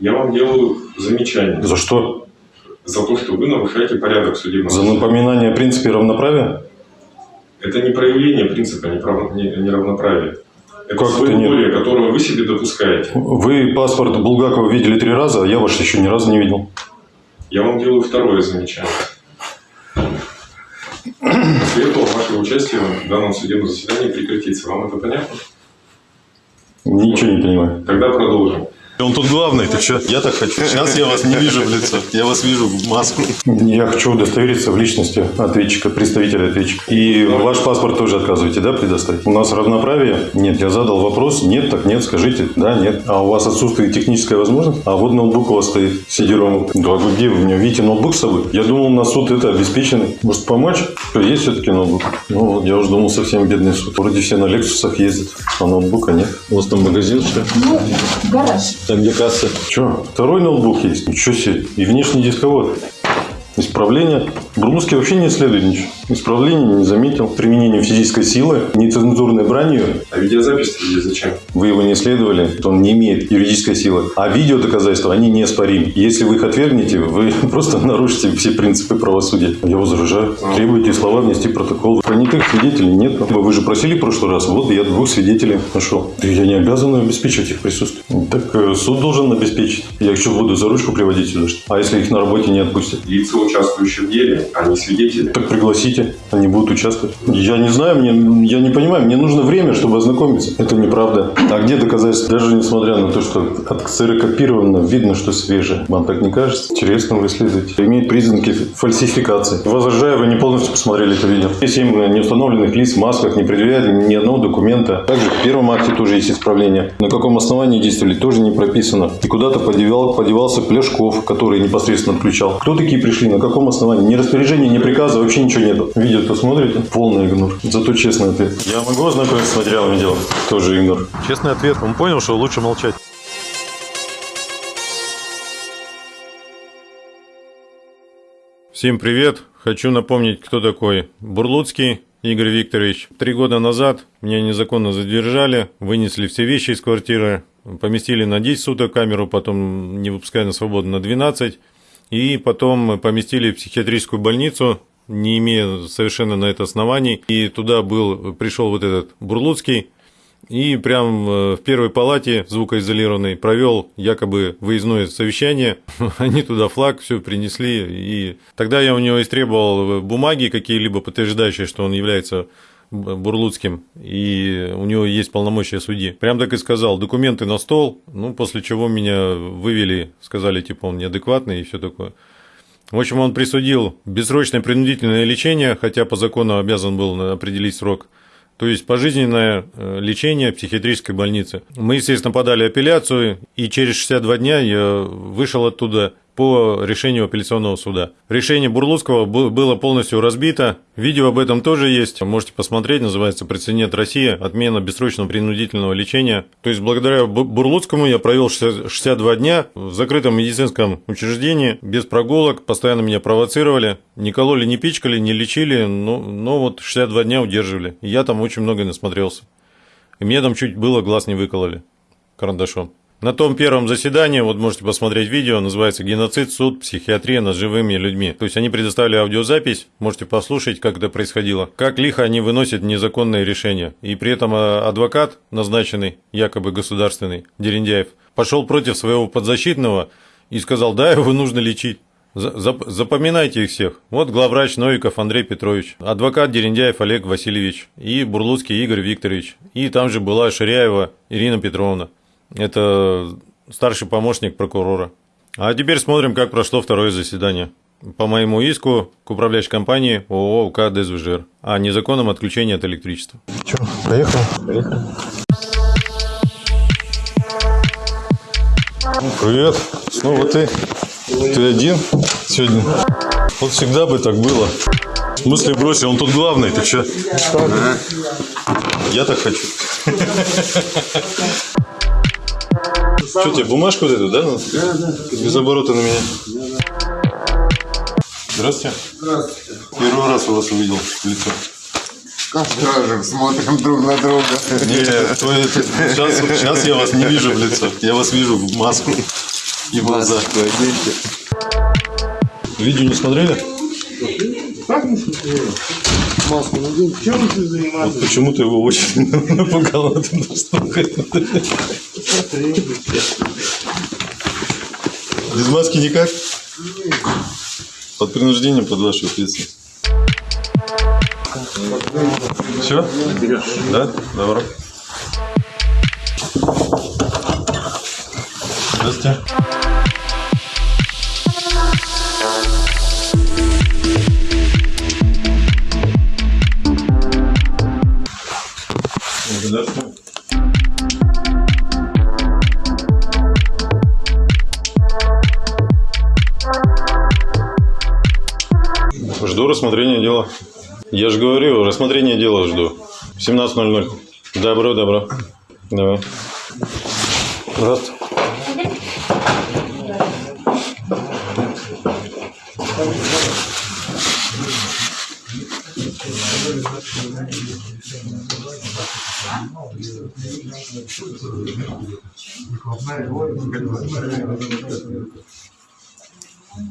Я вам делаю замечание За что? за то, что вы нарушаете порядок судебного За напоминание о принципе равноправия? Это не проявление принципа неравноправия. Это Как это нет? своеволие, которое вы себе допускаете. Вы паспорт Булгакова видели три раза, а я ваш еще ни разу не видел. Я вам делаю второе замечание. После этого ваше участие в данном судебном заседании прекратится. Вам это понятно? Ничего не понимаю. Тогда продолжим. Он тут главный, ты что? Я так хочу. Сейчас я вас не вижу в лицо. Я вас вижу в маску. Я хочу удостовериться в личности ответчика, представителя ответчика. И ваш паспорт тоже отказываете, да, предоставить? У нас равноправие? Нет, я задал вопрос. Нет, так нет, скажите. Да, нет. А у вас отсутствует техническая возможность? А вот ноутбук у вас стоит, сидером. Да, вы где вы меня? Видите ноутбук с собой? Я думал, на суд это обеспеченный. Может, помочь? Что, есть все-таки ноутбук? Ну, вот, я уже думал, совсем бедный суд. Вроде все на Лексусах ездят, а ноутбука нет. У вас там магазин, что ли? Ну, гараж. Там где касса. Че, второй ноутбук есть? Ничего себе. И внешний дисковод. Исправление. Бурлуцкий вообще не исследует ничего. Исправление не заметил. Применение физической силы, нецензурной бранью. А видеозапись зачем? Вы его не исследовали, то он не имеет юридической силы. А видео доказательства, они неоспоримы. Если вы их отвергнете, вы просто нарушите все принципы правосудия. Я возражаю. Требуйте слова внести протокол. Понятых свидетелей нет. Вы же просили в прошлый раз. Вот я двух свидетелей нашел. Да Я не обязан обеспечивать их присутствие. Так э, суд должен обеспечить. Я что, буду за ручку приводить сюда? А если их на работе не отпустят? Лица, участвующие в деле, а не свидетели. Так пригласите, они будут участвовать. Я не знаю, мне, я не понимаю, мне нужно время, чтобы ознакомиться. Это неправда. А где доказательства? Даже несмотря на то, что отксерокопировано, видно, что свежее. Вам так не кажется? Интересно вы исследуете. Имеет признаки фальсификации. Возражаю, вы не полностью посмотрели это видео. Есть семь неустановленных лиц в масках, не предъявляют ни одного документа. Также в первом акте тоже есть исправление. На каком основании действовали, тоже не прописано. И куда-то подевал, подевался Пляшков, который непосредственно отключал. Кто такие пришли, на каком основании? Ни распоряжения, ни приказа, вообще ничего нету. Видео-то смотрите? Полный игнор. Зато честный ответ. Я могу ознакомиться с материалами дела? Тоже игнор. Честный ответ. Он понял, что лучше молчать. Всем привет! Хочу напомнить, кто такой Бурлуцкий Игорь Викторович. Три года назад меня незаконно задержали, вынесли все вещи из квартиры, поместили на 10 суток камеру, потом не выпуская на свободу на 12, и потом поместили в психиатрическую больницу, не имея совершенно на это оснований. И туда был, пришел вот этот Бурлуцкий, и прям э, в первой палате звукоизолированной провел якобы выездное совещание. Они туда флаг все принесли. И тогда я у него истребовал бумаги какие-либо подтверждающие, что он является Бурлуцким, и у него есть полномочия судьи. Прям так и сказал, документы на стол, ну, после чего меня вывели, сказали, типа, он неадекватный и все такое. В общем, он присудил бессрочное принудительное лечение, хотя по закону обязан был определить срок. То есть пожизненное э, лечение в психиатрической больнице. Мы, естественно, подали апелляцию, и через 62 дня я вышел оттуда по решению апелляционного суда. Решение Бурлуцкого бу- было полностью разбито. Видео об этом тоже есть. Можете посмотреть. Называется «Прецедент России. Отмена бессрочного принудительного лечения». То есть, благодаря Бу- Бурлуцкому я провел 60 62 дня в закрытом медицинском учреждении, без прогулок. Постоянно меня провоцировали. Не кололи, не пичкали, не лечили, но, но вот 62 дня удерживали. Я там очень много насмотрелся. И мне там чуть было глаз не выкололи карандашом. На том первом заседании, вот можете посмотреть видео, называется «Геноцид, суд, психиатрия над живыми людьми». То есть они предоставили аудиозапись, можете послушать, как это происходило. Как лихо они выносят незаконные решения. И при этом э, адвокат, назначенный, якобы государственный, Дерендяев, пошел против своего подзащитного и сказал, да, его нужно лечить. За- зап- Запоминайте их всех. Вот главврач Новиков Андрей Петрович, адвокат Дерендяев Олег Васильевич и Бурлуцкий Игорь Викторович. И там же была Ширяева Ирина Петровна. Это старший помощник прокурора. А теперь смотрим, как прошло второе заседание. По моему иску к управляющей компании ООО УК «Дезвжир» о незаконном отключении от электричества. Че, поехали? Поехали. Привет. Снова ты. Ты один сегодня? Вот всегда бы так было. В смысле бросил? Он тут главный, ты че? Я так хочу. Что тебе, бумажку вот эту, да? Да, да. Без оборота на меня. Здравствуйте. Здравствуйте. Первый раз у вас увидел лицо. Как скажем, смотрим друг на друга. Нет, сейчас, сейчас я вас не вижу в лицо. Я вас вижу в маску. И в глаза. Видео не смотрели? Как не смотрели? Маску надень. Чем вы тут Вот почему-то его очень напугало. Без маски никак? Под принуждением, под вашу ответственность. Все? Да? Добро. Здравствуйте. Жду рассмотрения дела. Я же говорю, рассмотрение дела жду. В 17.00. Добро, добро. Давай. Здравствуйте.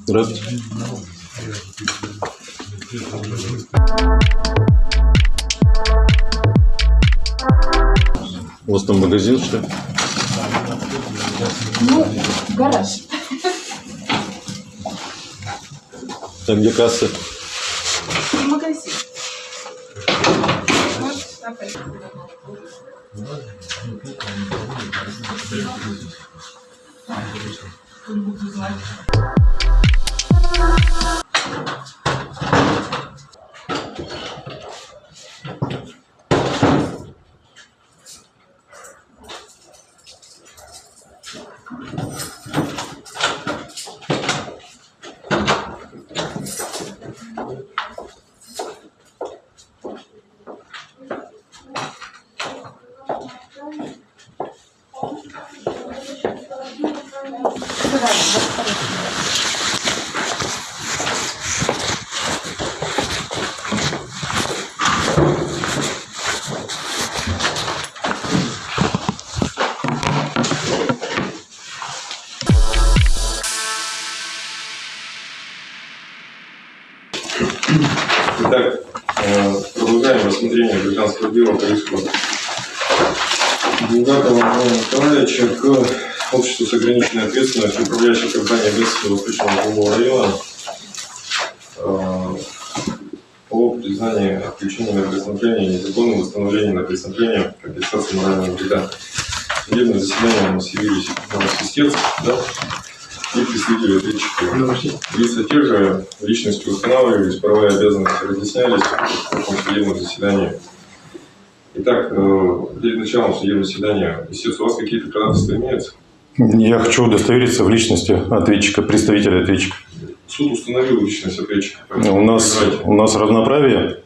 Здравствуйте. У вас там магазин, что ли? Ну, гараж. Там где касса? Магазин. Вот, Итак, э, продолжаем рассмотрение гражданского дела по иску Булгакова Николаевича к обществу с ограниченной ответственностью управляющей компании Бедского Восточного Углового района э, по признанию отключения на преступление, незаконного восстановления на преступление, компенсации морального вреда. Судебное заседание у нас явились свистец, да, и представители ответчика. Лица те же, личности устанавливались, права и обязанности разъяснялись в судебном заседании. Итак, э, перед началом судебного заседания, истец, у вас какие-то ходатайства имеются? Я хочу удостовериться в личности ответчика, представителя ответчика. Суд установил личность ответчика. У нас, у нас равноправие.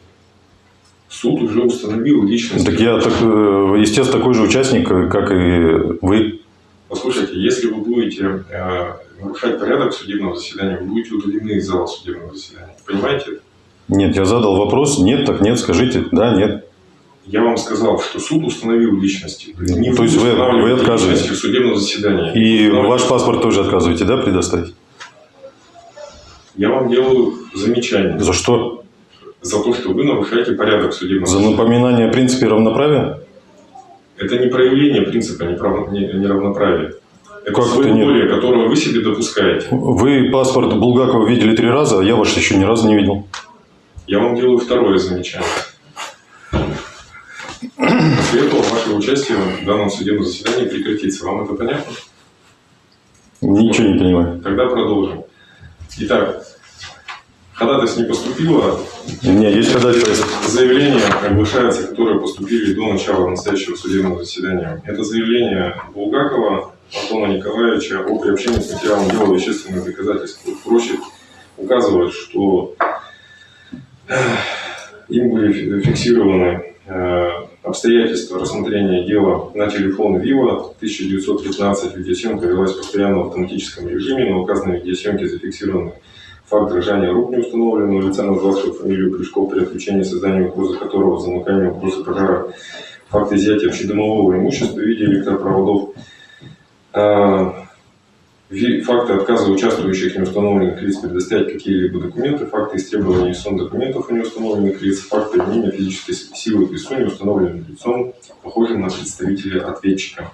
Суд уже установил личность. Так я, так, э, естественно, такой же участник, как и вы. Послушайте, если вы будете э, нарушать порядок судебного заседания, вы будете удалены из зала судебного заседания. Понимаете? это? Нет, я задал вопрос. Нет, так нет, скажите. Да, нет. Я вам сказал, что суд установил личности. Не То есть вы- вы отказываетесь? личности в судебном заседании. И ваш паспорт тоже отказываете, да, предоставить? Я вам делаю замечание За что? за то, что вы нарушаете порядок судебного За заседания. напоминание о принципе равноправия? Это не проявление принципа неравноправия. Это Как это своеволие, которое вы себе допускаете. Вы паспорт Булгакова видели три раза, а я ваш еще ни разу не видел. Я вам делаю второе замечание. После этого ваше участие в данном судебном заседании прекратится. Вам это понятно? Ничего не понимаю. Тогда продолжим. Итак, ходатайство не поступило, У меня есть ходатайство. Заявления оглашаются, которые поступили до начала настоящего судебного заседания. Это заявление Булгакова Антона Николаевича о приобщении к материалам дела вещественных доказательств. Тут проще указывать, что э, им были фи- фиксированы э, обстоятельства рассмотрения дела на телефон Вива 1915. Видеосъемка велась постоянно в автоматическом режиме. На указанной видеосъемке зафиксированы Факт дрожания рук неустановленного лица, назвавшего фамилию Плешков при отключении создания угрозы которого замыканием угрозы пожара. Факт изъятия общедомового имущества в виде электропроводов. А, Факты отказа участвующих неустановленных лиц предоставить какие-либо документы, факты истребования неустановленных документов у неустановленных лиц, факты применения физической силы к лицу, неустановленным лицом, похожим на представителя ответчика.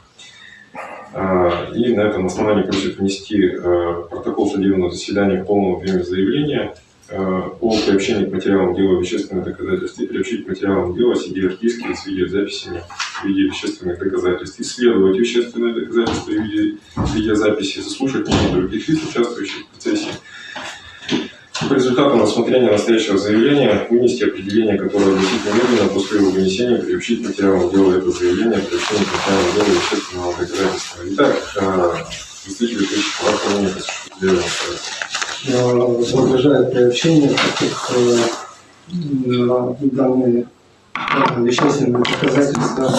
А, И на этом основании просит внести э, протокол судебного заседания в полном объеме заявления э, о приобщении к материалам дела вещественных доказательств и приобщить к материалам дела CD-артистки с видеозаписями в виде вещественных доказательств, исследовать вещественные доказательства в виде видеозаписи, заслушать мнение других лиц, участвующих в процессе. По результатам рассмотрения настоящего заявления вынести определение, которое огласит немедленно после его вынесения, приобщить материалам дела это заявление, приобщение к материалам дела вещественного доказательства. Итак, э, представитель Кричев, ваше дела. возражает приобщение, так как э, м, данные э, вещественные доказательства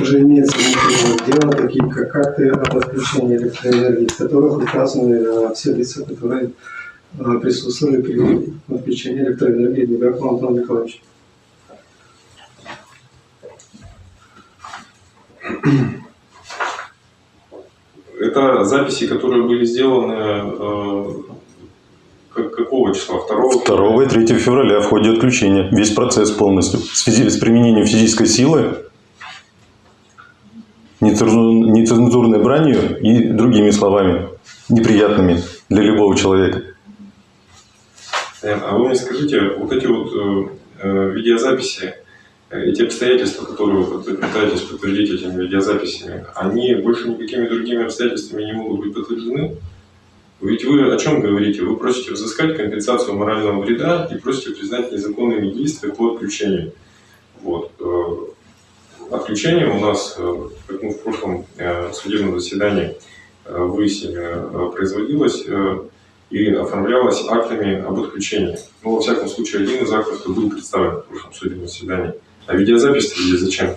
уже имеются внутри дела, такие как акты об отключении электроэнергии, в которых указаны э, все лица, которые э, присутствовали при отключении электроэнергии Дугакову Антону Николаевичу. Это записи, которые были сделаны э, какого числа? Второго? 2 и 3 февраля в ходе отключения. Весь процесс полностью. В связи с применением физической силы, нецензур- нецензурной бранью и другими словами, неприятными для любого человека. Понятно. А вы мне скажите, вот эти вот э, э, видеозаписи, эти обстоятельства, которые вы пытаетесь подтвердить этими видеозаписями, они больше никакими другими обстоятельствами не могут быть подтверждены? Ведь вы о чем говорите? Вы просите взыскать компенсацию морального вреда и просите признать незаконными действия по отключению. Вот. э, Отключение у нас, э, как мы в прошлом э, судебном заседании выяснили, производилось и оформлялось актами об отключении. Ну, во всяком случае, один из актов был представлен в прошлом судебном заседании. А видеозапись здесь зачем?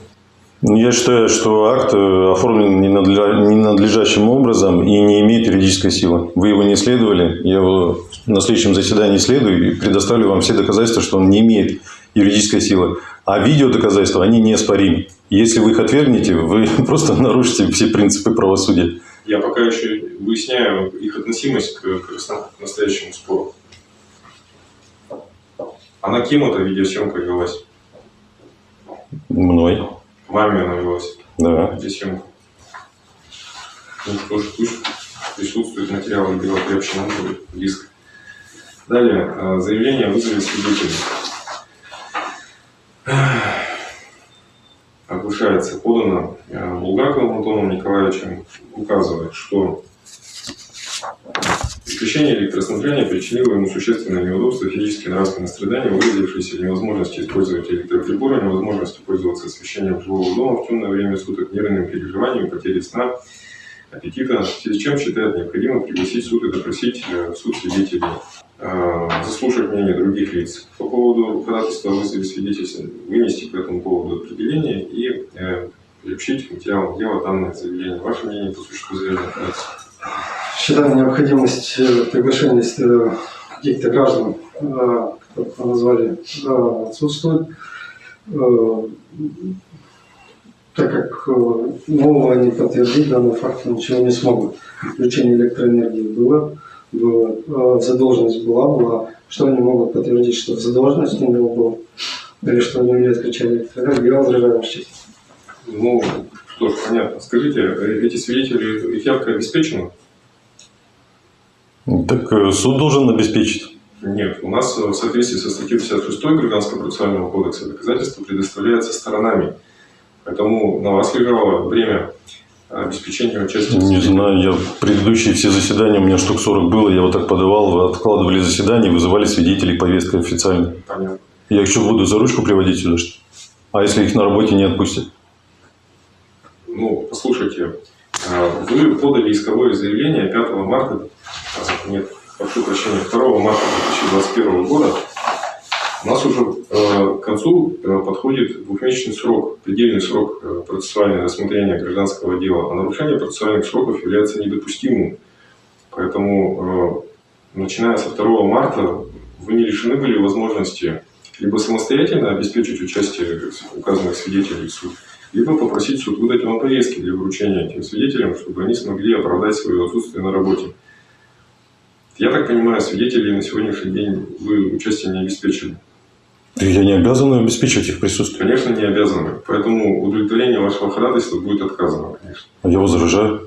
Ну, Я считаю, что акт э, оформлен ненадлежащим образом и не имеет юридической силы. Вы его не исследовали, я его на следующем заседании исследую и предоставлю вам все доказательства, что он не имеет юридической силы. А видеодоказательства, они неоспоримы. Если вы их отвергнете, вы просто нарушите все принципы правосудия. Я пока еще выясняю их относимость к, к настоящему спору. А на кем эта видеосъемка велась? Мной. Вами она велась, Да. видеосъемка. Ну что ж, пусть присутствует материалы дела будет в диск. Далее, э, заявление о вызове свидетелей. Оглашается, подано э, Булгаковым Антоном Николаевичем, указывает, что Исключение электроснабжения причинило ему существенное неудобство, физические нравственные страдания, выразившиеся в невозможности использовать электроприборы, невозможности пользоваться освещением жилого дома в темное время суток, нервным переживанием, потерей сна, аппетита, в связи с чем считает необходимо пригласить суд и допросить э, в суд свидетелей, э, заслушать мнение других лиц по поводу ходатайства вызове свидетелей, вынести по этому поводу определение и э, приобщить к материалам дела данное заявление. Ваше мнение по существу заявленного ходатайства? Считаю необходимость э, приглашения э, каких-то граждан, э, вы назвали, отсутствует, так как нового они подтвердить данный факт ничего не смогут. Включение электроэнергии было, было задолженность была, была. Что они могут подтвердить, что задолженность у него была, или что они не отключали электроэнергию, я возражаю честь. Ну, что ж, понятно. Скажите, эти свидетели, их явка обеспечена? Так э, суд должен обеспечить. Нет. У нас э, в соответствии со статьей 56 Гражданского процессуального кодекса доказательства предоставляется сторонами. Поэтому на вас лежало время обеспечения участия. Не знаю, я предыдущие все заседания, у меня штук 40 было, я вот так подавал, вы откладывали заседания, вызывали свидетелей повесткой официально. Понятно. Я их что, буду за ручку приводить сюда, что? А если их на работе не отпустят? Ну, послушайте, э, вы подали исковое заявление 5 марта, нет, прошу прощения, 2 марта 2021 года. У нас уже э, к концу э, подходит двухмесячный срок, предельный срок э, процессуального рассмотрения гражданского дела, а нарушение процессуальных сроков является недопустимым. Поэтому, э, начиная со 2 марта, вы не лишены были возможности либо самостоятельно обеспечить участие указанных свидетелей в суд, либо попросить суд выдать вам повестки для вручения этим свидетелям, чтобы они смогли оправдать свое отсутствие на работе. Я так понимаю, свидетелей на сегодняшний день вы участие не обеспечили. Я не обязан обеспечивать их присутствие. Конечно, не обязаны. Поэтому удовлетворение вашего ходатайства будет отказано, конечно. Я возражаю.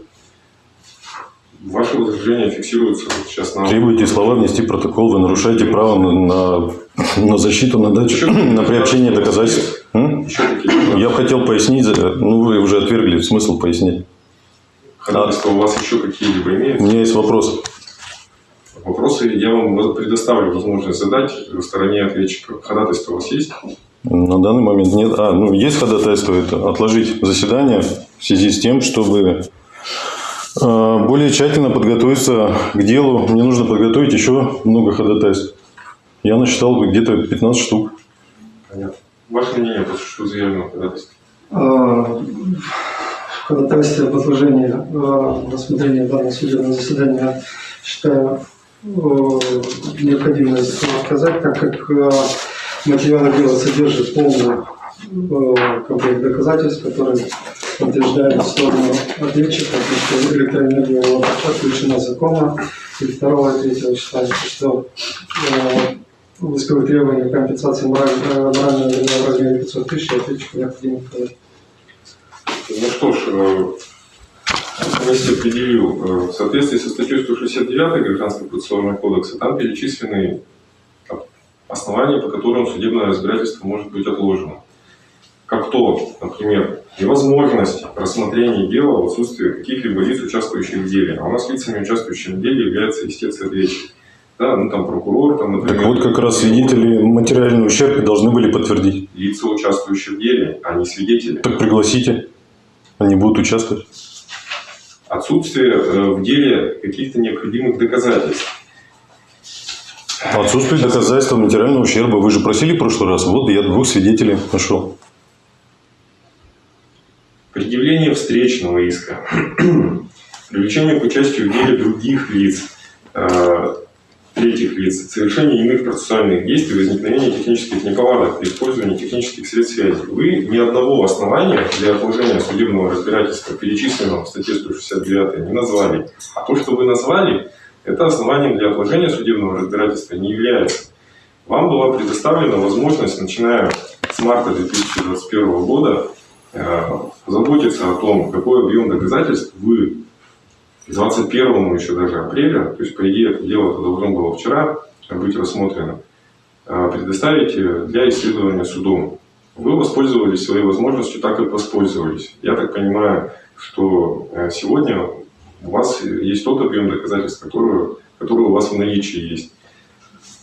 Ваше возражение фиксируется сейчас на... Требуете слова внести протокол, вы нарушаете право на, на, защиту, на дачу, Еще на приобщение доказательств. Я бы хотел пояснить, э, ну вы уже отвергли смысл пояснить. ходатайства у вас еще какие-либо У имеются? меня есть вопрос. Вопросы я вам предоставлю возможность задать в стороне ответчика. Ходатайство у вас есть? На данный момент нет. А, ну есть ходатайство это отложить заседание в связи с тем, чтобы э, более тщательно подготовиться к делу. Мне нужно подготовить еще много ходатайств. Я насчитал где-то 15 штук. Понятно. Ваше мнение по существу заявленного ходатайства? А, В ходатайстве об отложении а, рассмотрения данного судебного заседания считаю э, необходимо отказать, так как э, материалы дела содержат полный э, комплект доказательств, которые подтверждают сторону ответчика, что электроэнергия была отключена законно. И второго и третьего считаю, что э, в исковых требованиях компенсации мораль- э, морального вреда размере 500 тысяч ответчику необходимо указать. Ну что ж, э, комиссия определил, э, в соответствии со статьей 169 Гражданского процессуального кодекса, там перечислены основания, по которым судебное разбирательство может быть отложено. Как то, например, невозможность рассмотрения дела в отсутствии каких-либо лиц, участвующих в деле. А у нас лицами, участвующими в деле, является истец и ответчик. Да, ну там прокурор, там, например. Так вот как раз свидетели материальный ущерб должны были подтвердить. Лица, участвующие в деле, а не свидетели. Так пригласите. Они будут участвовать. Отсутствие э, в деле каких-то необходимых доказательств. Отсутствие доказательства материального ущерба. Вы же просили в прошлый раз. Вот я двух свидетелей нашел. Предъявление встречного иска. Привлечение к участию в деле других лиц, э, третьих лиц, совершение иных процессуальных действий, возникновение технических неполадок при использовании технических средств связи. Вы ни одного основания для отложения судебного разбирательства, перечисленного в статье 169, не назвали. А то, что вы назвали, это основанием для отложения судебного разбирательства не является. Вам была предоставлена возможность, начиная с марта 2021 года, э, заботиться о том, какой объем доказательств вы к 21 еще даже апреля, то есть, по идее, это дело -то должно было вчера быть рассмотрено, э, предоставите для исследования судом. Вы воспользовались своей возможностью, так как воспользовались. Я так понимаю, что э, сегодня у вас есть тот объем доказательств, который, который у вас в наличии есть.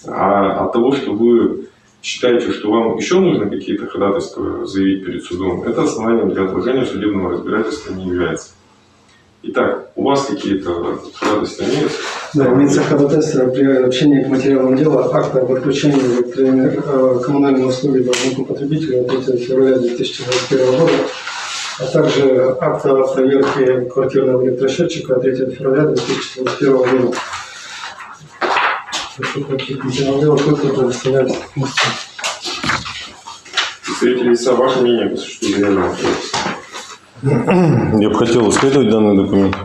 А от того, что вы считаете, что вам еще нужно какие-то ходатайства заявить перед судом, это основанием для отложения судебного разбирательства не является. Итак, у вас какие-то ходатайства имеются? Да, имеется ходатайство о приобщении к материалам дела акта об отключении э, коммунальной услуги должнику потребителю от 3 февраля 2021 года, а также акта о проверке квартирного электросчетчика от 3 февраля 2021 года. Представители лица, ваше мнение по существу заявленного ходатайства? Я бы хотел исследовать данный документ.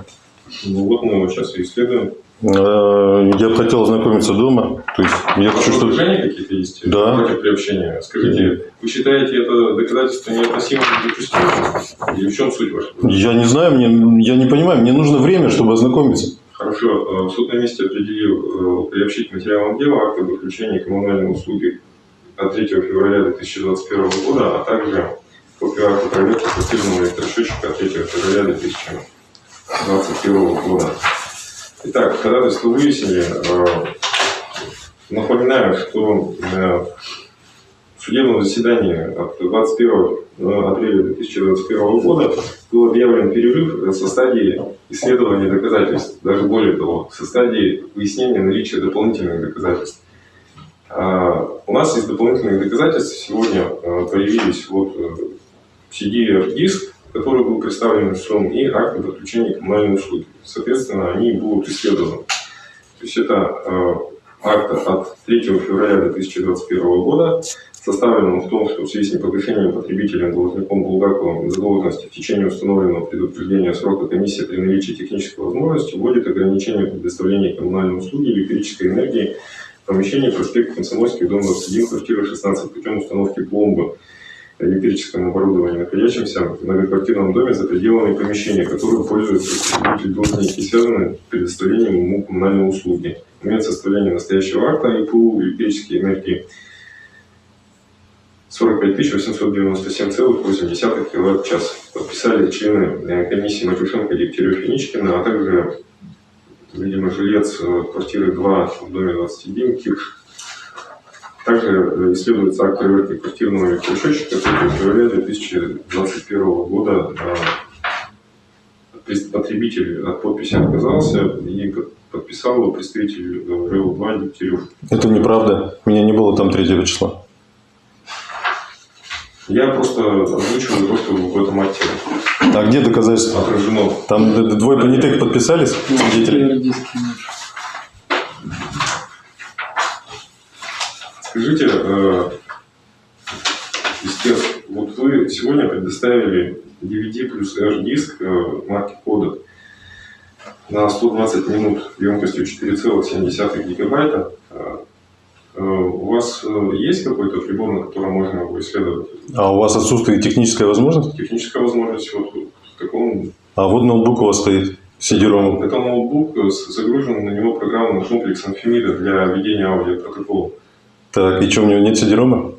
Ну вот мы его сейчас и исследуем. Э, Я бы хотел ознакомиться дома. То есть я вас хочу, чтобы... какие-то есть Да. против приобщения? Скажите, вы считаете это доказательство неотносимым к допустимым? Или в чем суть вашего? Я не знаю, мне, я не понимаю, мне нужно время, чтобы ознакомиться. Хорошо, э, суд на месте определил э, приобщить к материалам дела акт об отключении коммунальной услуги от 3 февраля 2021 года, а также копию акта проверки квартирного электросчетчика от 3 февраля 2021 года. Итак, ходатайство выяснили. Э, Напоминаю, что э, в судебном заседании от 21 апреля 2021 года был объявлен перерыв со стадии исследования доказательств, даже более того, со стадии выяснения наличия дополнительных доказательств. У нас из дополнительных доказательств сегодня э, появились вот э, CD-диск, который был представлен судом, и акт об отключении коммунальной услуги. Соответственно, они будут исследованы. То есть это э, акта от 3 февраля 2021 года, составленном в том, что в связи с непогашением потребителем должником Булгаковым задолженности в течение установленного предупреждения срока комиссия при наличии технической возможности вводит ограничение предоставления коммунальной услуги электрической энергии в помещении проспект Комсомольский, дом 21, квартира 16 путем установки пломбы электрическому оборудованию, находящимся в многоквартирном доме за пределами помещения, которым пользуются должники, связанные с предоставлением ему коммунальной услуги. Момент составления настоящего акта ИПУ электрической энергии 45 897,8 кВт в час. Подписали члены э, комиссии Матюшенко, Дегтярев и Ничкина, а также, видимо, жилец э, квартиры 2 в доме 21 Кирш. Также э, исследуется акт проверки квартирного электросчетчика 3 февраля 2021 года. Прес- Потребитель от подписи отказался и под- подписал его представитель РЭУ-2 Дегтярев. Это неправда. Меня не было там 3 числа. Я просто озвучиваю то, что в этом акте А где доказательства? отражено. Там двое понятых подписались, свидетели? Скажите, э, истец, вот вы сегодня предоставили DVD плюс H-диск э, марки Kodak на 120 минут емкостью 4,7 гигабайта. Э, э, У вас есть какой-то прибор, на котором можно его исследовать? А у вас отсутствует техническая возможность? Техническая возможность вот в таком... А вот ноутбук у вас стоит, CD-ROM. Это ноутбук, загружен на него программный комплекс Amphimida для ведения аудиопротокола. Так, и что, у него нет CD-ROM?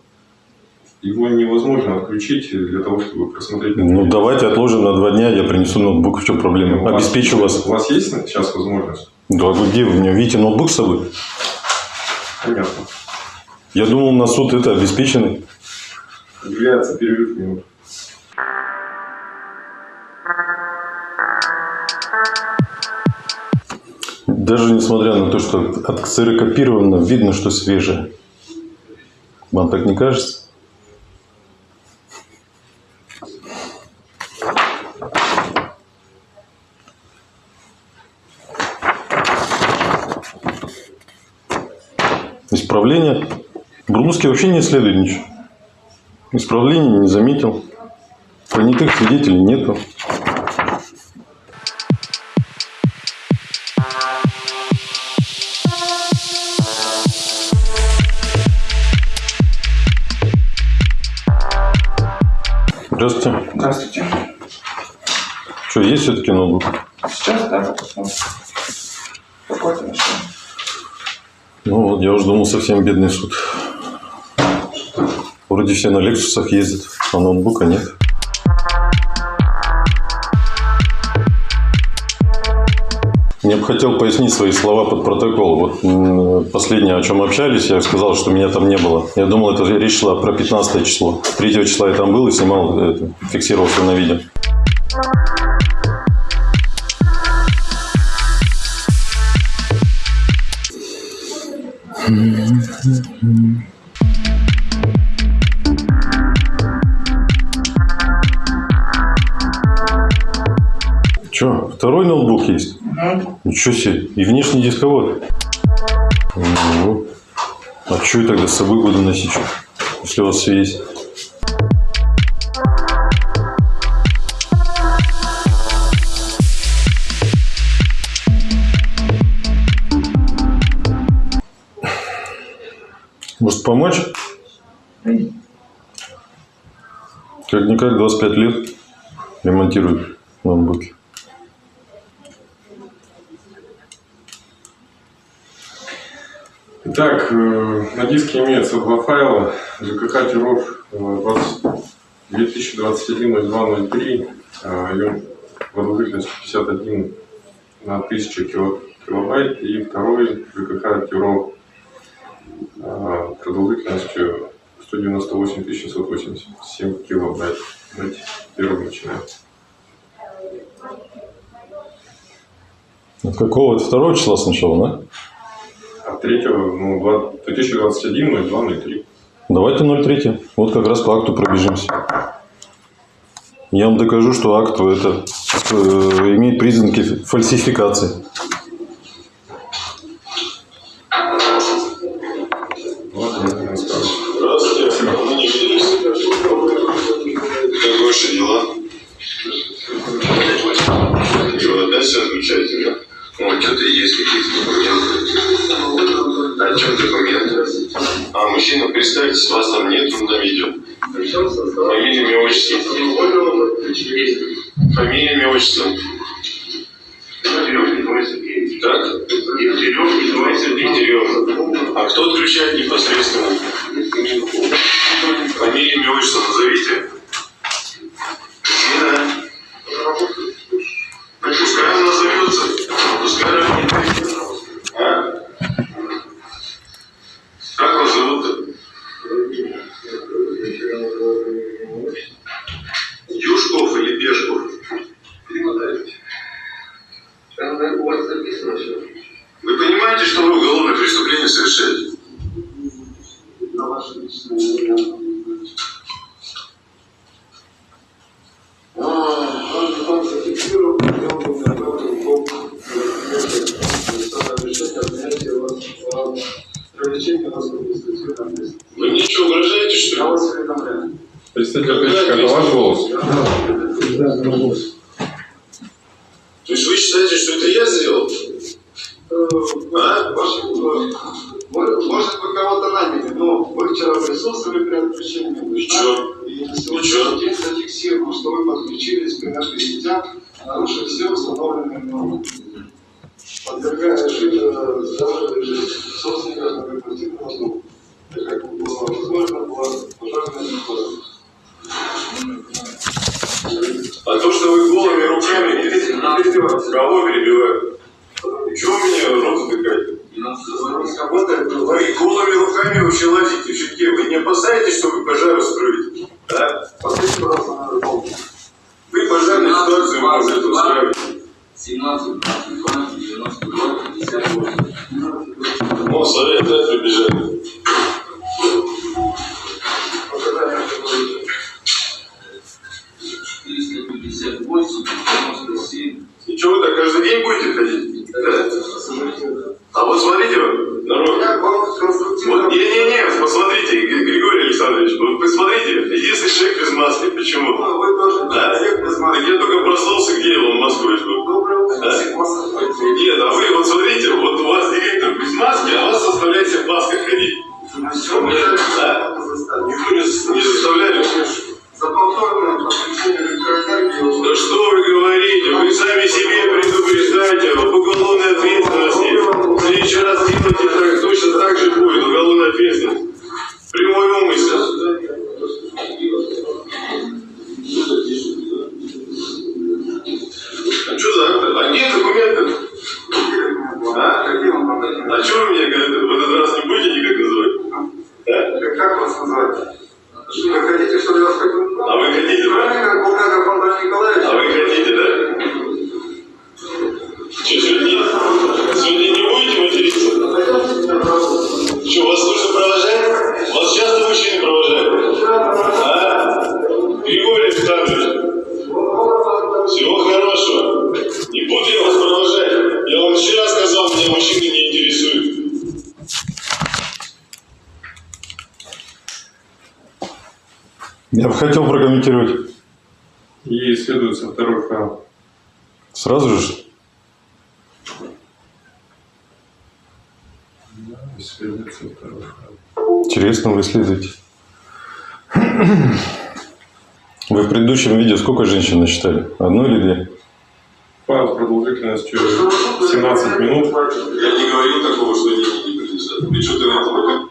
Его невозможно отключить для того, чтобы просмотреть. Ну, давайте отложим на два дня, я принесу ноутбук, в чем проблема? У Обеспечу вас. У вас есть сейчас возможность? Да, вы где вы мне? Видите ноутбук с собой? Понятно. Я думал, на суд это обеспеченный. Является перерыв минут. Даже несмотря на то, что отксерокопировано, видно, что свежее. Вам так не кажется? Исправление. Брунский вообще не исследует ничего. Исправления не заметил. Понятых свидетелей нету. Здравствуйте. Здравствуйте. Что, есть все-таки ноутбук? Сейчас, да, посмотрим. Какой-то нашел. Ну вот, я уже думал, совсем бедный суд. Вроде все на Лексусах ездят, а ноутбука нет. Я бы хотел пояснить свои слова под протокол. Вот последнее, о чем общались, я сказал, что меня там не было. Я думал, это речь шла про 15 число. 3 числа я там был и снимал, это, фиксировал все на видео. Че, второй ноутбук есть? Ничего себе. И внешний дисковод. Ну, а что я тогда с собой буду носить, если у вас все есть? Может помочь? Как-никак 25 лет ремонтируют ноутбуки. Итак, э, на диске имеется два файла. ЖКХ 20 2021-02-03, э, ем- продолжительность 51 на 1000 кило- килобайт. И второй ЖКХ э, продолжительностью 198 787 килобайт. Давайте первым начинаем. От какого? От второго числа сначала, да? А третьего, ну, 2021 02 03. Давайте 0,3. Вот как раз по акту пробежимся. Я вам докажу, что акт это э, имеет признаки фальсификации. Я бы хотел прокомментировать. И следуется второй файл. Сразу же? Да, Следуется второй файл. Интересно, вы исследуете? Вы в предыдущем видео сколько женщин насчитали? Одну или две? Файл с продолжительностью 17 минут. Я не говорил такого, что деньги не принадлежат. Причем ты на это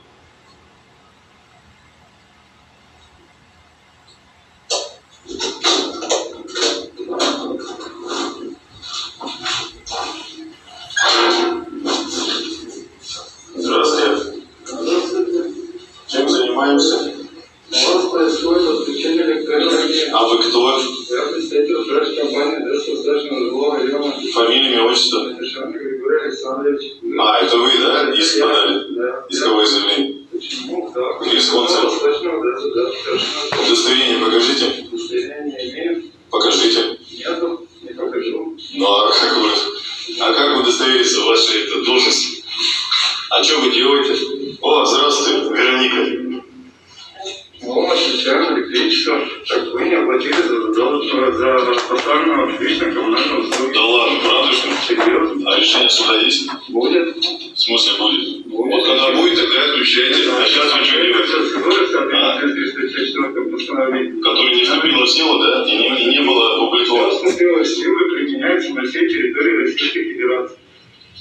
Который не вступило в силу, да? И не, и не было опубликовано. Вступила в силу и применяется на всей территории Российской Федерации.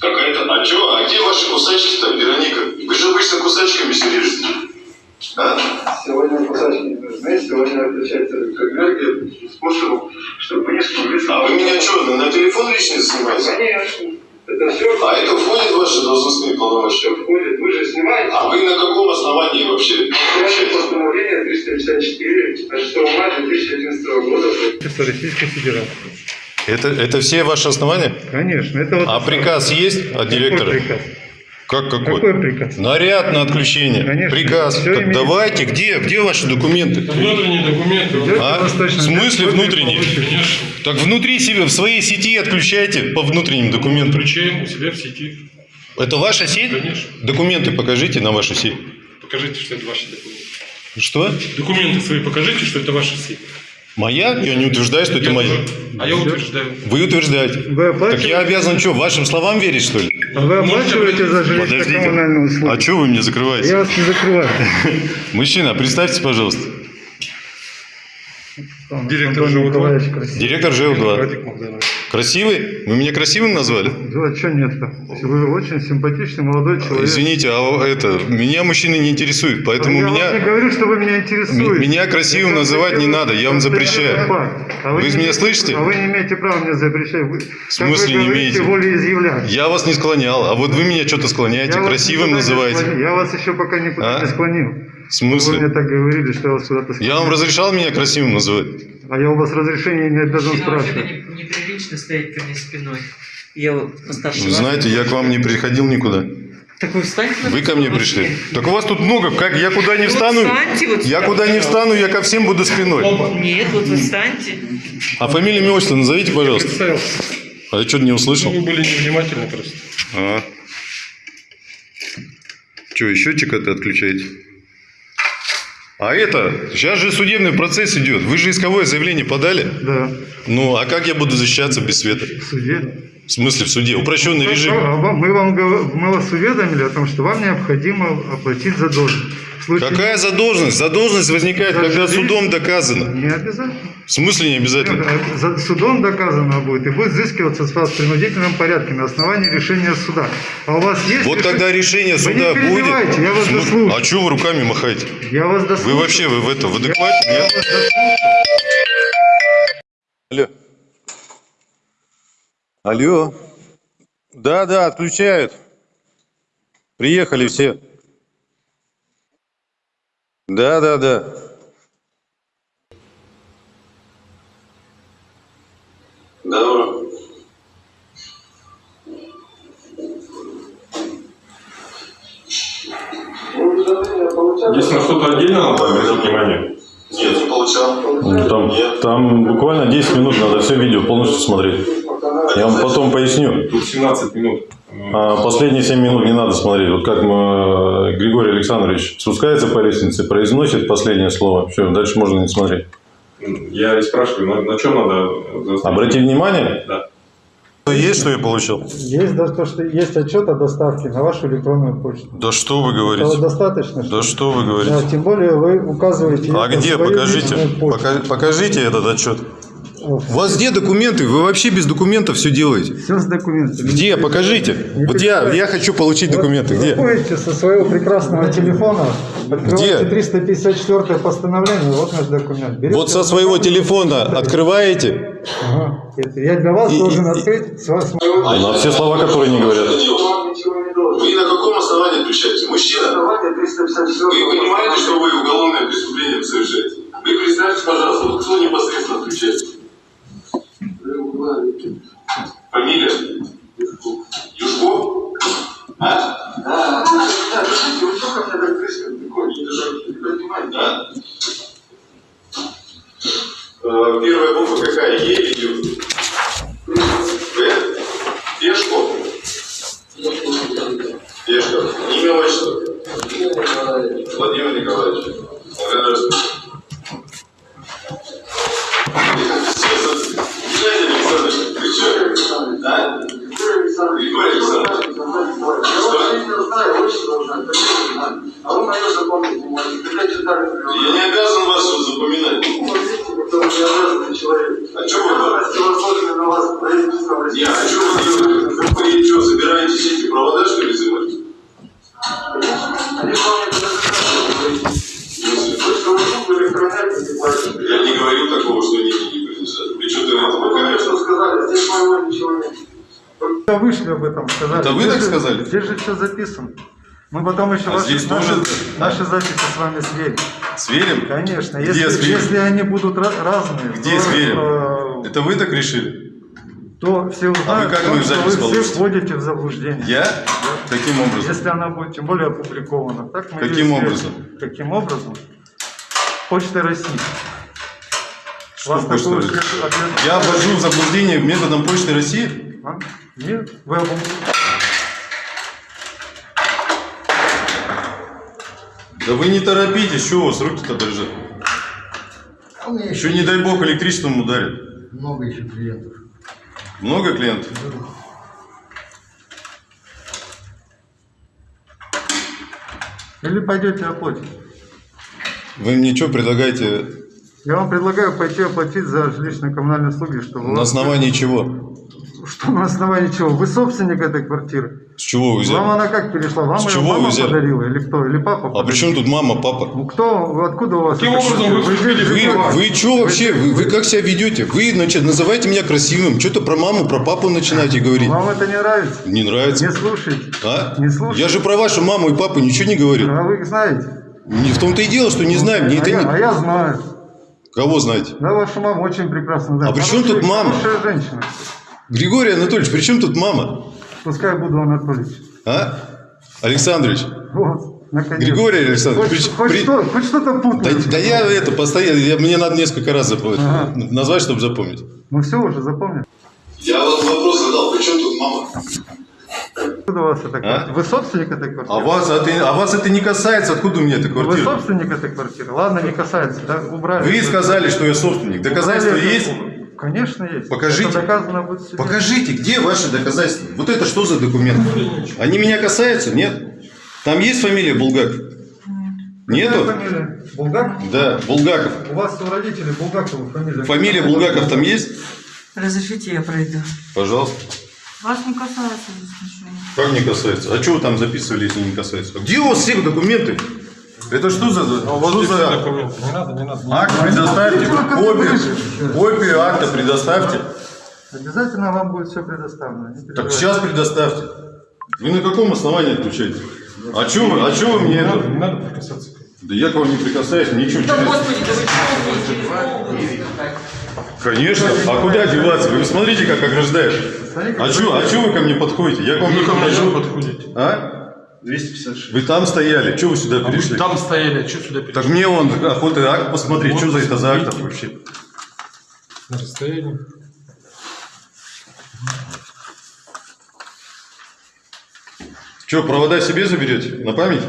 Какая-то... А чё? А где ваши кусачки-то, Вероника? Вы же обычно кусачками все режете. А? Сегодня кусачки не нужны, сегодня отключается электроэнергия способом, чтобы вы не смогли... А вы меня что, на, на телефон личный снимаете? Конечно. Это все, А это входит в ваши должностные полномочия? все входит. Вы же снимаете. А вы на каком основании вообще Ваше общаетесь? постановление 354 от 6 мая 2011 года. Российской Федерации. Это, это все ваши основания? Конечно, это вот... А приказ есть от директора? Приказ? Как какой? Какой приказ? Наряд на отключение. Конечно. Приказ. Так имеет- давайте, где, где ваши документы? Внутренние документы. А? в Восточный В смысле внутренние? получите. Так внутри себя, в своей сети отключайте по внутренним документам. Включаем у себя в сети. Это ваша сеть? Конечно. Документы покажите на вашу сеть. Покажите, что это ваши документы. Что? Документы свои покажите, что это ваша сеть. Моя? Я не утверждаю, что это моя. А я утверждаю. Вы утверждаете. Вы Так я обязан что, вашим словам верить, что ли? а вы оплачиваете за жилищно-коммунальную услугу? А что вы мне закрываете? Я вас не закрываю. Мужчина, представьте, пожалуйста. Директор Антон ЖО-2. Николаевич красивый. Директор ЖЛ-2. Радик Магданович. Красивый? Вы меня красивым назвали? Да, что нет-то? Вы очень симпатичный молодой человек. Извините, а это, меня мужчины не интересуют, поэтому я вам не меня, говорю, что вы меня интересуете. Меня красивым Я называть не надо, я вам запрещаю. А Вы не меня слышите? А вы не имеете права мне запрещать. Вы, В смысле вы не имеете? я вас не склонял, а вот вы меня что-то склоняете, Я красивым не называете. Я вас еще пока никуда А? не склонил. В Вы мне смысле? так говорили, что я вас куда-то. Я вам разрешал меня красивым называть? А я у вас разрешения не должен спрашивать. не- неприлично стоять ко мне спиной. Я вот постарше Вы знаете, я к вам не приходил никуда. Так вы встаньте на Вы ко мне пришли. Так у вас тут много, как я куда не встану, вот я куда не встану, я ко всем буду спиной. Нет, вот вы встаньте. А фамилию, имя, отчество назовите, пожалуйста. А я что-то не услышал. Ну, вы были невнимательны просто. А. Что, и счетчик это отключаете? А это, сейчас же судебный процесс идет. Вы же исковое заявление подали? Да, Ну, а как я буду защищаться без света? в суде. В смысле, в суде? Упрощенный режим. Мы, вам, мы вас уведомили о том, что вам необходимо оплатить задолженность. Случае- Какая задолженность? Задолженность возникает, когда судом доказано. Не обязательно. В смысле не обязательно? А За- Судом доказано будет и будет взыскиваться с вас в принудительном порядке на основании решения суда. А у вас есть... Вот решение- когда решение Вы суда не перебивайте, будет... я вас См- дослушаю. А что вы руками махаете? Я вас Вы дослушаю. вообще, вы в это, в адеквате? Я Нет? вас дослушаю. Алло. Алло. Да, да, отключают. Приехали все. Да, да, да. Добро. Здесь на что-то отдельно надо обратить внимание? Нет, не получал. Ну, Там, там буквально 10 минут надо все видео полностью смотреть. Я вам потом поясню. Тут 17 минут. А последние 7 минут не надо смотреть. Вот как мы, Григорий Александрович спускается по лестнице, произносит последнее слово. Все, дальше можно не смотреть. Я и спрашиваю, на, на чем надо заострить? Обрати внимание. Да. Есть, что я получил? Есть да, то, что есть отчет о доставке на вашу электронную почту. Да что вы Этого говорите? достаточно? Да что вы Да, говорите? тем более вы указываете... А где? Покажите. Пока- Покажите этот отчет. У вас где документы? Вы вообще без документов все делаете. Все с документами. Где? Покажите. Вот я, я хочу получить документы. Где? Заходите со своего прекрасного телефона, открываете Где? 354 постановление, вот наш документ. Берете Вот со своего телефона открываете. Ага. Это Я для вас И- должен и- открыть с вас- На все слова, которые не говорят. Не. Вы на каком основании отключаете? Мужчина, Основание 354 вы понимаете, что вы уголовное преступление совершаете? Вы представьте, пожалуйста, вот кто непосредственно отключает? Фамилия? Юшков? А? Да, вы что ко мне так близко? Такой, не понимаете? А? Э, Первая буква какая? Е или Ю? Здесь же все записано. Мы потом еще А ваши, здесь наши, тоже? наши записи с вами сверим. Сверим? Конечно. Где Если, сверим? если они будут разные, Где то, сверим? э, Это вы так решили? то все узнают, А вы как что мою запись вы получите? вводите в заблуждение. Я? Каким образом? Если она будет тем более опубликована. Так мы Каким образом? Каким образом? Почтой России. Что Вас Почта России? Я ввожу в заблуждение методом Почты России? А? Нет, вы Да вы не торопитесь, что у вас руки-то дрожат? А Еще не дай бог электричеством ударит. много еще клиентов. Много клиентов? Или пойдете оплатить. Вы мне что предлагаете? Я вам предлагаю пойти оплатить за жилищные коммунальные услуги, чтобы... На основании чего? Что на основании чего? Вы собственник этой квартиры. С чего вы взяли? Вам она как перешла? Вам С ее чего вы мама взяли? подарила? Или кто? Или папа А подарил? при чем тут мама, папа? Ну кто? Вы Откуда у вас? Каким образом вы вступили Вы, права? вы что вообще? Вы, вы как себя ведете? Вы, значит, называете меня красивым. Что-то про маму, про папу начинаете говорить. Вам это не нравится? Не нравится. Не слушайте. А? Не слушайте. Я же про вашу маму и папу ничего не говорю. А вы их знаете? Не в том-то и дело, что не знаю. Мне а, это я, не... а я знаю. Кого знаете? Да, вашу маму очень прекрасно знаю. А при чем тут мама? Хорошая женщина. Григорий Анатольевич, при чем тут мама? Пускай буду Анатольевич. А? Александрович. Вот, наконец. Григорий Александрович, Хоть, при- хоть при- что, хоть что-то Да, путаете. да я это постоянно, я- мне надо несколько раз запомнить, Ага. назвать, чтобы запомнить. Ну все уже запомнил. Я вот вопрос задал, при чем тут мама? Откуда у вас эта квартира? Вы собственник этой квартиры? А вас, это, а вас это не касается, откуда у меня эта Вы квартира? собственник этой квартиры? Ладно, не касается, да? Убрали. Вы сказали, что я собственник. Доказательства Убрали- есть? Конечно есть. Покажите. Это доказано будет в суде. Покажите, где ваши доказательства? Вот это что за документы? Они меня касаются? Нет? Там есть фамилия Булгаков? Нету? Фамилия? Булгаков? Да, Булгаков. У вас у родителей Булгакова фамилия. Фамилия Булгаков там есть? Разрешите, я пройду. Пожалуйста. Вас не касается здесь ничего. Как не касается? А что вы там записывали, если не касается? Где у вас все документы? Это что за... что за... Не надо, не надо. Акт предоставьте, копию, копию акта предоставьте. Обязательно вам будет все предоставлено. Так сейчас предоставьте. Вы на каком основании отключаете? А что вы, а чё вы мне это? Не надо прикасаться. Да я к вам не прикасаюсь, ничего. Да через- господи, да вы чего Конечно. А куда деваться? Вы смотрите, как ограждаешь. А что, а чё вы ко мне подходите? Я к вам не подхожу. подходите. А? 256. Вы там стояли, что вы сюда перешли? Там стояли, а что сюда перешли? Так мне он охота акт посмотреть, что за это за акт вообще. На расстоянии. Что, провода себе заберете? На память?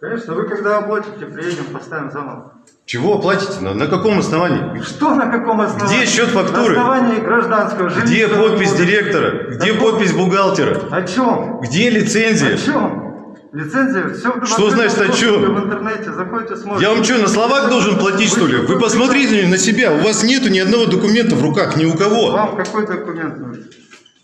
Конечно, вы когда оплатите, приедем, поставим заново. Чего оплатите? На, на каком основании? Что на каком основании? Где счет фактуры? На основании гражданского Где подпись директора? Где Так подпись бухгалтера? О чем? Где лицензия? О чем? Лицензия, все Что значит, о чем? В интернете, заходите, смотрите. Я вам что, на словах должен платить, что ли? Вы посмотрите на себя, у вас нету ни одного документа в руках, ни у кого. Вам какой документ нужен?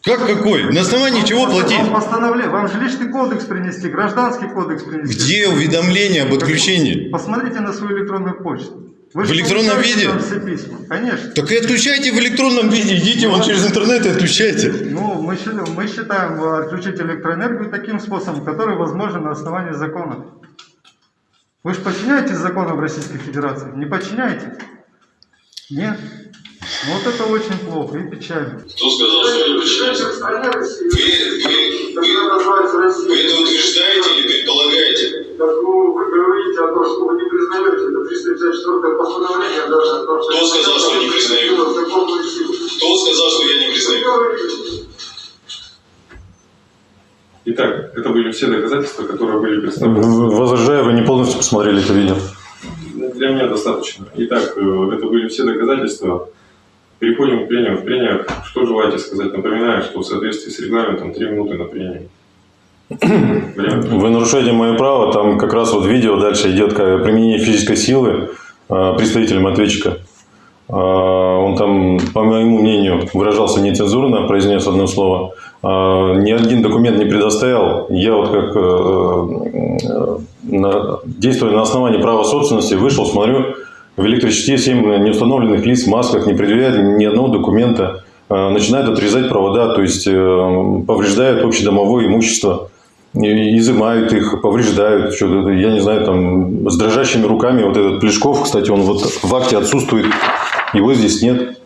Как какой? На основании чего платить? Вам постановление, вам жилищный кодекс принести, гражданский кодекс принести. Где уведомление об отключении? Посмотрите на свою электронную почту. Вы В электронном виде? все письма, конечно. Так и отключайте в электронном виде, идите вон через интернет и отключайте. Ну, мы, считаем- мы считаем э, отключить электроэнергию таким способом, который возможен на основании закона. Вы же подчиняетесь законам Российской Федерации? Не подчиняетесь? Нет? Ну, Вот это очень плохо и печально. Кто сказал, что стране России, Вы, которая называется Россия. утверждаете или предполагаете? Так ну, вы говорите о том, что вы не признаете это 354 постановление даже о том, что... Кто сказал, что не признаю? Кто сказал, что я не Вы говорите. Итак, это были все доказательства, которые были представлены. Возражаю, вы не полностью посмотрели это видео. Для меня достаточно. Итак, э, это были все доказательства. Переходим к прениям. В прениях что желаете сказать? Напоминаю, что в соответствии с регламентом 3 минуты на прению. Время. Вы нарушаете мое право, там как раз вот видео дальше идет как применение физической силы э, представителем ответчика. Э, Он там, по моему мнению, выражался нецензурно, произнес одно слово. Э, Ни один документ не предоставил. Я вот как э, э, действуя на основании права собственности, вышел, смотрю, в электричестве 7 неустановленных лиц в масках не предъявляют ни одного документа, э, начинают отрезать провода, то есть э, повреждают общедомовое имущество изымают их, повреждают, я не знаю, там, с дрожащими руками. Вот этот Плешков, кстати, он вот в акте отсутствует, его здесь нет.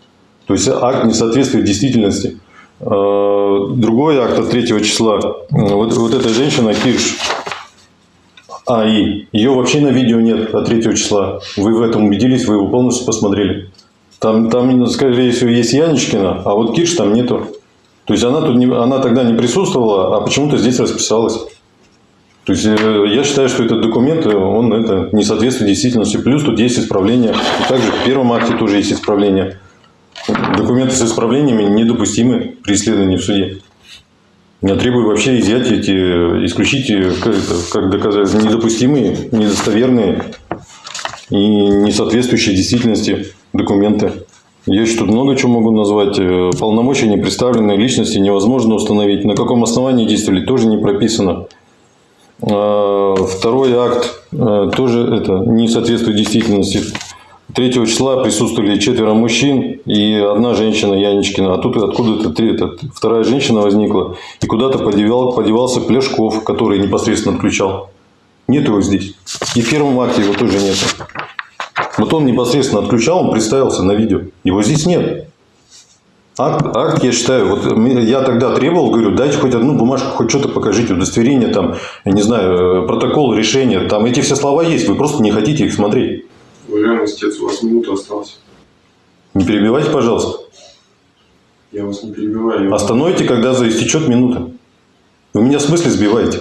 То есть акт не соответствует действительности. Э, Другой акт от 3 числа. Вот, вот эта женщина, Кирш, АИ, ее вообще на видео нет от 3 числа. Вы в этом убедились, вы его полностью посмотрели. Там, там, скорее всего, есть Яничкина, а вот Кирш там нету. То есть она, тут не, она тогда не присутствовала, а почему-то здесь расписалась. То есть э, я считаю, что этот документ, э, он это не соответствует действительности. Плюс тут есть исправление. И также в первом акте тоже есть исправление. Документы с исправлениями недопустимы при исследовании в суде. Я требую вообще изъять эти, э, исключить, как, это, как доказать, недопустимые, недостоверные и не соответствующие действительности документы. Я еще тут много чего могу назвать. Полномочия непредставленной личности невозможно установить. На каком основании действовали, тоже не прописано. А, Второй акт э, тоже это не соответствует действительности. 3 числа присутствовали четверо мужчин и одна женщина Яничкина. А тут откуда-то три- это, вторая женщина возникла. И куда-то подевал, подевался Пляшков, который непосредственно отключал. Нет его здесь. И в первом акте его тоже нет. Вот он непосредственно отключал, он представился на видео. Его здесь нет. Акт, акт, я считаю, вот я тогда требовал, говорю, дайте хоть одну бумажку, хоть что-то покажите, удостоверение, там, я не знаю, э, протокол, решение, там эти все слова есть, вы просто не хотите их смотреть. Уважаемый истец, у вас минута осталась. Не перебивайте, пожалуйста. Я вас не перебиваю. я Остановите, когда истечет минута. Вы меня в смысле сбиваете?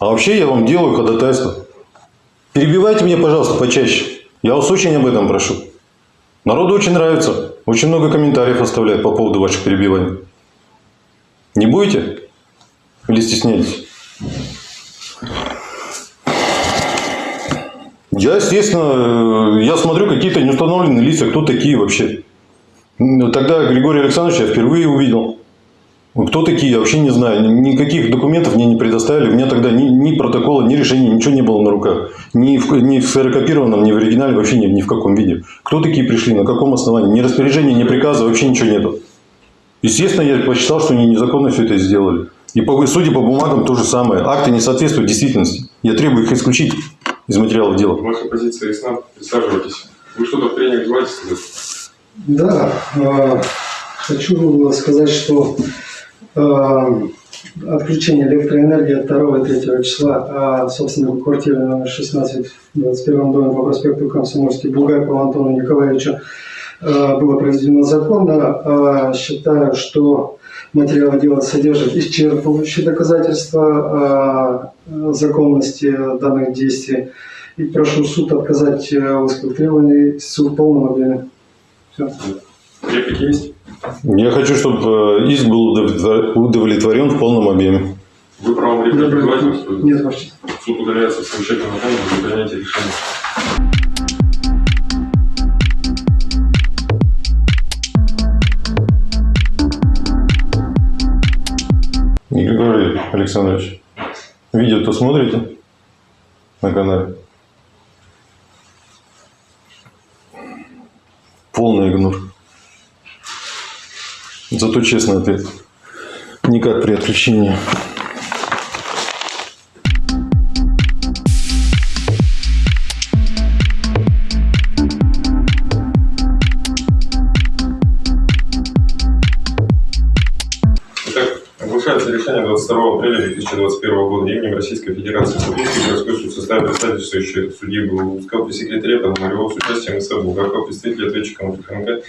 А вообще я вам делаю ходатайство. Перебивайте меня, пожалуйста, почаще. Я вас очень об этом прошу. Народу очень нравится. Очень много комментариев оставляют по поводу ваших перебиваний. Не будете? Или стесняетесь? Я, естественно, э, я смотрю какие-то неустановленные лица, кто такие вообще. Тогда Григорий Александрович я впервые увидел. Кто такие, я вообще не знаю. Ни- Никаких документов мне не предоставили. У меня тогда ни, ни протокола, ни решения, ничего не было на руках. Ни в, ни в ксерокопированном, ни в оригинале, вообще ни, ни в каком виде. Кто такие пришли, на каком основании? Ни распоряжения, ни приказа, вообще ничего нету. Естественно, я посчитал, что они незаконно все это сделали. И по, судя по бумагам, то же самое. Акты не соответствуют действительности. Я требую их исключить из материалов дела. Ваша позиция ясна. Присаживайтесь. Вы что-то желаете сказать? Да, э, хочу сказать, что отключение электроэнергии от 2 и 3 числа, а, собственно, в номер 16 в 21 доме по проспекту Комсомольский Булгакову Антону Николаевичу э, было произведено законно. Э, Считаю, что материалы дела содержат исчерпывающие доказательства э, законности данных действий. И прошу суд отказать э, в исковых требований в полном объеме. Все. Реплики есть? Я хочу, чтобы э, иск был удовлетвор- удовлетворен в полном объеме. Вы правом реплики предлагаете? Нет, ваше. Суд удаляется в совещательном законе для принятия решения. Григорий Александрович, видео-то смотрите на канале? Полный игнор. Зато честный ответ. Никак при отключении. Оглашается решение 22 апреля 2021 года именем Российской Федерации Саблинский городской суд в составе представительствующих судьи Белоускал при секретаре Пономареву с участием СА Булгакова, представителя ответчика МФХНК,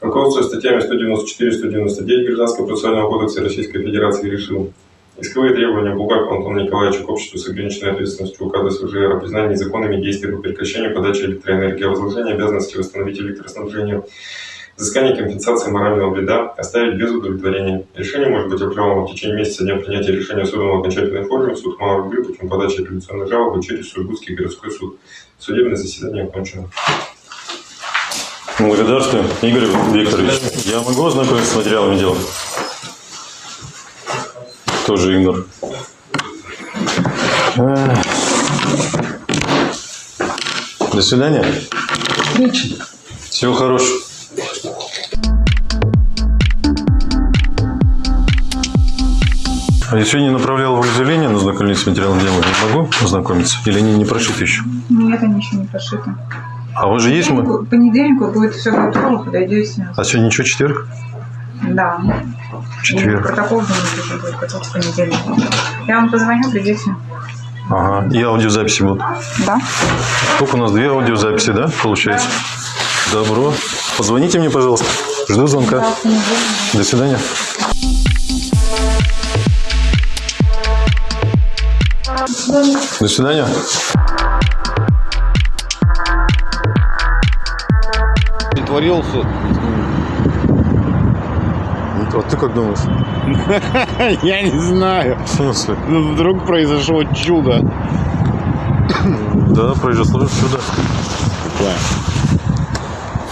руководствуясь статьями 194-199 Гражданского процессуального кодекса Российской Федерации решил Исковые требования Булгакова Антона Николаевича к обществу с ограниченной ответственностью УК СВЖР о признании незаконными действий по прекращению подачи электроэнергии, о возложении обязанности восстановить электроснабжение взыскание компенсации морального вреда оставить без удовлетворения. Решение может быть обжаловано в течение месяца дня принятия решения суда в окончательной форме, суд малой рублей путем подачи апелляционной жалобы через Сургутский городской суд. Судебное заседание окончено. Благодарствую, Игорь Викторович. Я могу ознакомиться с материалами дела? Тоже игнор. До свидания. Всего хорошего. А я сегодня направлял в изъявление на знакомиться с материалом дела. Я могу ознакомиться? Или они не прошиты еще? Нет, они еще не прошиты. А вас же есть... ма- В понедельник будет все готово, подойдете. А сегодня ничего, четверг? Да. Четверг. И протокол думаю, уже будет готов в понедельник. Я вам позвоню, придете. Ага. И аудиозаписи будут. Да? Сколько у нас? Две аудиозаписи, да, получается? Добро. Позвоните мне, пожалуйста. Жду звонка. Да, в понедельник. До свидания. До свидания. Притворился. А ты как думаешь? Я не знаю. В смысле? Ну, вдруг произошло чудо. Да, произошло чудо.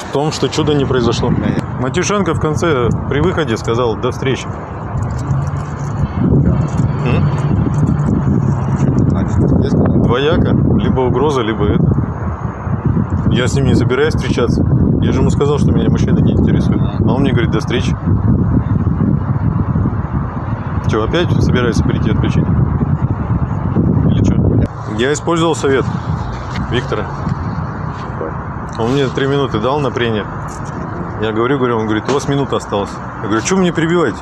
В том, что чудо не произошло. Матюшенко в конце при выходе сказал до встречи. Двояко. Либо угроза, либо это. Я с ним не собираюсь встречаться. Я же ему сказал, что меня мужчина не интересует. А он мне говорит, до встречи. Что, опять собираешься прийти отключить? Или что? Я использовал совет Виктора. Он мне три минуты дал на прение. Я говорю, говорю, он говорит, у вас минута осталась. Я говорю, что мне перебиваете?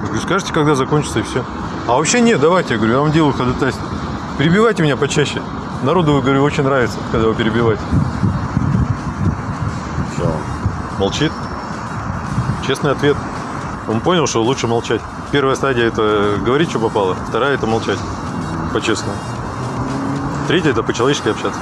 Я говорю, скажите, когда закончится и все. А вообще нет, давайте, я говорю, я вам делаю ходатайство. Перебивайте меня почаще. Народу, говорю, очень нравится, когда вы перебиваете. Молчит. Честный ответ. Он понял, что лучше молчать. Первая стадия это говорить, что попало. Вторая это молчать. По-честному. Третья это по-человечески общаться.